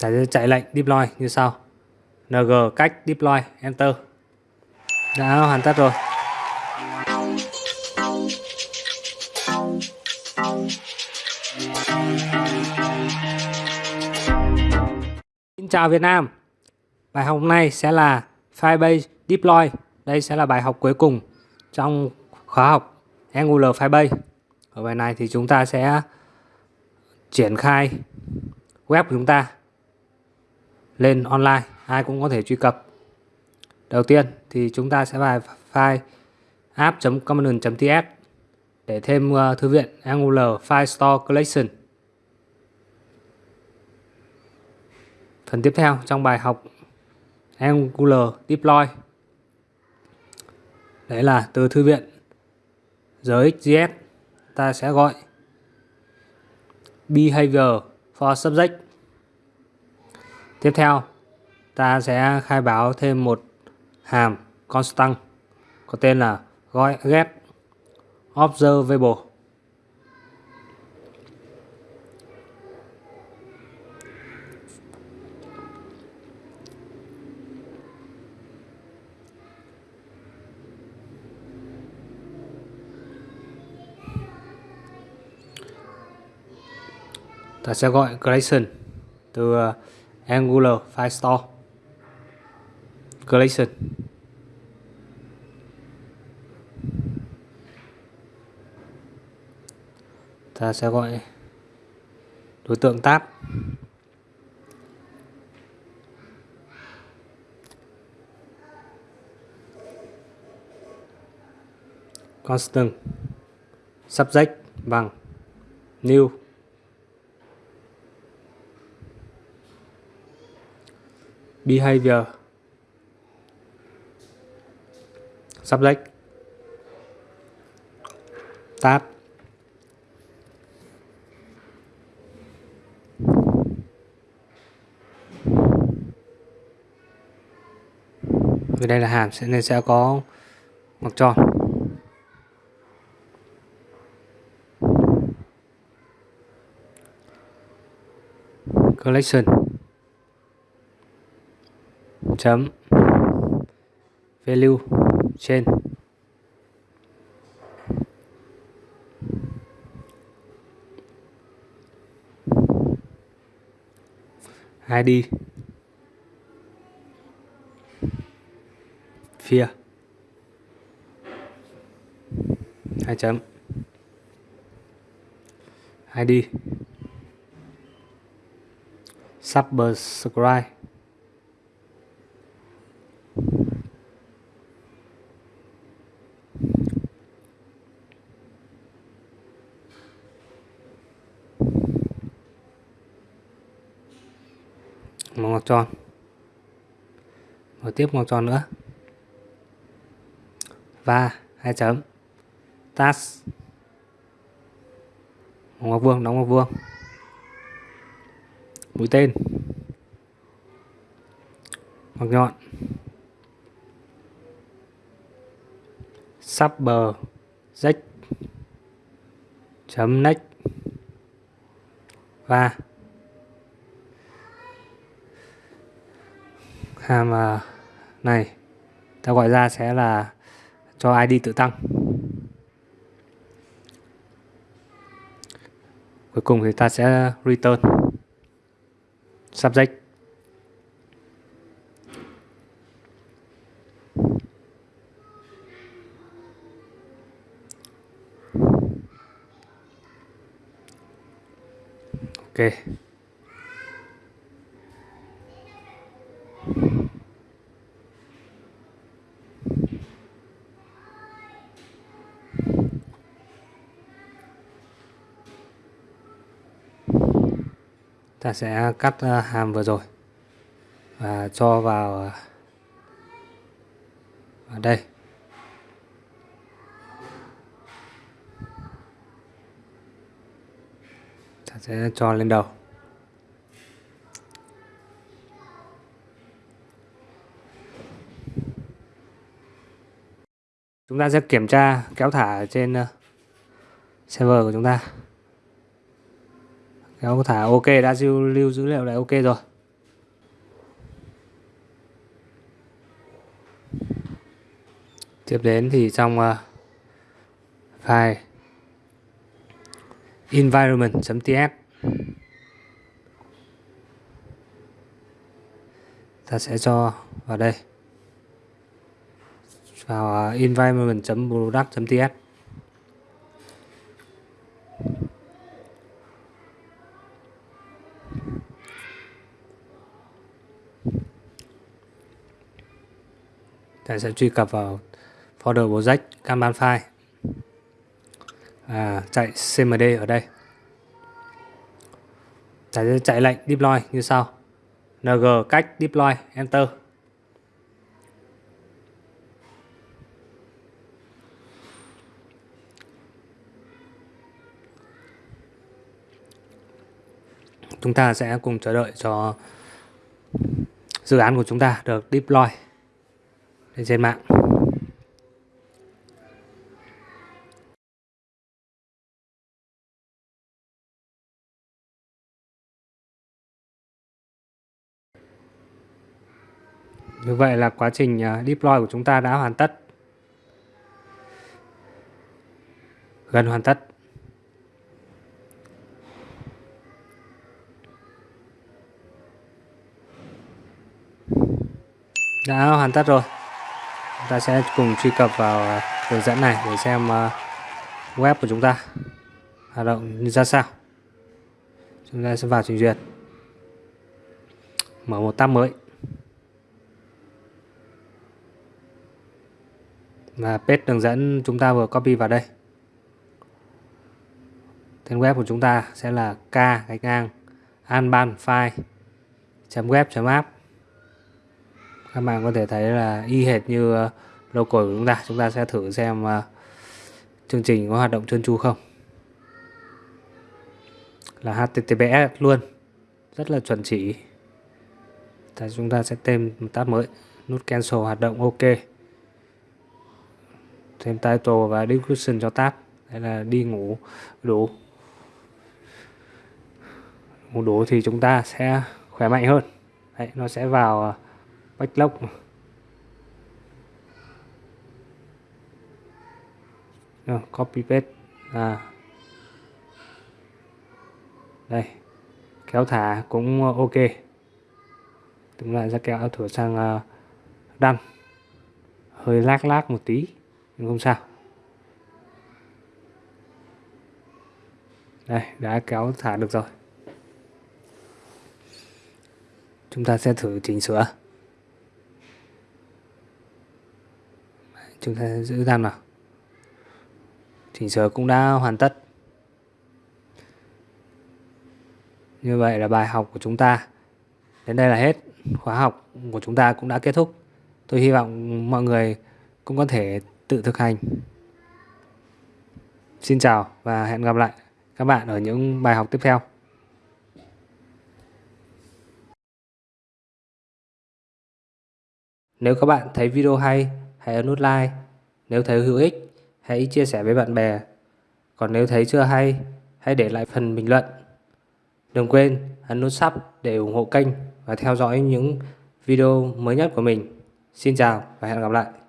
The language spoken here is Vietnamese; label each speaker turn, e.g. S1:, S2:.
S1: chạy, chạy lệnh deploy như sau. Ng cách deploy enter. Đã hoàn tất rồi. Xin chào Việt Nam. Bài học hôm nay sẽ là Firebase Deploy. Đây sẽ là bài học cuối cùng trong khóa học Angular Firebase. Ở bài này thì chúng ta sẽ triển khai web của chúng ta lên online ai cũng có thể truy cập. Đầu tiên thì chúng ta sẽ vào file app.common.ts để thêm uh, thư viện Angular File Store Collection. Phần tiếp theo trong bài học Angular Deploy. Đấy là từ thư viện giới ta sẽ gọi behavior for subject. Tiếp theo, ta sẽ khai báo thêm một hàm constant có tên là gọi get observable. ta sẽ gọi collection từ Angular File Store. Collection ta sẽ gọi đối tượng tab. Constant. Subject bằng new. Behavior. Subject. Tab vì đây là hàm nên sẽ có ngoặc tròn collection chấm. Value trên. ID phía hai chấm. ID subscribe. Một ngoặc tròn. Và tiếp ngoặc tròn nữa. Và hai chấm. Task một ngoặc vuông, đóng ngoặc vuông. Mũi tên. Ngoặc nhọn. Sắp bờ. Rách. Chấm nách. Và hàm này ta gọi ra sẽ là cho ID tự tăng. Cuối cùng thì ta sẽ return. Subject. Ok. Ta sẽ cắt ờ, hàm vừa rồi và cho vào ờ, ở đây. Ta sẽ cho lên đầu. Chúng ta sẽ kiểm tra kéo thả trên ờ, server của chúng ta thì ông thả ok đã lưu, lưu dữ liệu này ok rồi. Tiếp đến thì trong uh, file. Environment.ts ta sẽ cho vào đây. Vào ờ, environment.product.ts ta sẽ truy cập vào folder project Kanban file. À, chạy cmd ở đây. Ta sẽ chạy lệnh deploy như sau. Ng cách deploy enter. Chúng ta sẽ cùng chờ đợi cho dự án của chúng ta được deploy trên mạng Như vậy là quá trình à, deploy của chúng ta đã hoàn tất. Gần hoàn tất. Đã hoàn tất rồi. Ta sẽ cùng truy cập vào à, hướng dẫn này để xem à, web của chúng ta hoạt động như ra sao. Chúng ta sẽ vào trình duyệt. Mở một tab mới. và paste đường dẫn chúng ta vừa copy vào đây tên web của chúng ta sẽ là k gạch ngang anban file web app các bạn có thể thấy là y hệt như ờ, local của chúng ta. Chúng ta sẽ thử xem ờ, chương trình có hoạt động trơn tru không. Là https luôn. Rất là chuẩn chỉ. Tại chúng ta sẽ thêm một tab mới. Nút cancel hoạt động ok. Thêm title và description cho tab. Đây là đi ngủ đủ. Ngủ đủ thì chúng ta sẽ khỏe mạnh hơn. Đấy, nó sẽ vào ờ, à, Rồi, copy paste. À. đây kéo thả cũng ờ, ok. Chúng lại sẽ kéo thử sang ờ, đăng hơi lác lác một tí nhưng không sao. Đây đã kéo thả được rồi. Chúng ta sẽ thử chỉnh sửa. Chúng ta giữ gian vào chỉnh sửa cũng đã hoàn tất. Như vậy là bài học của chúng ta. Đến đây là hết. Khóa học của chúng ta cũng đã kết thúc. Tôi hy vọng mọi người cũng có thể tự thực hành. Xin chào và hẹn gặp lại các bạn ở những bài học tiếp theo. Nếu các bạn thấy video hay, hãy ấn nút like. Nếu thấy hữu ích, hãy chia sẻ với bạn bè. Còn nếu thấy chưa hay, hãy để lại phần bình luận. Đừng quên ấn nút sub để ủng hộ kênh và theo dõi những video mới nhất của mình. Xin chào và hẹn gặp lại.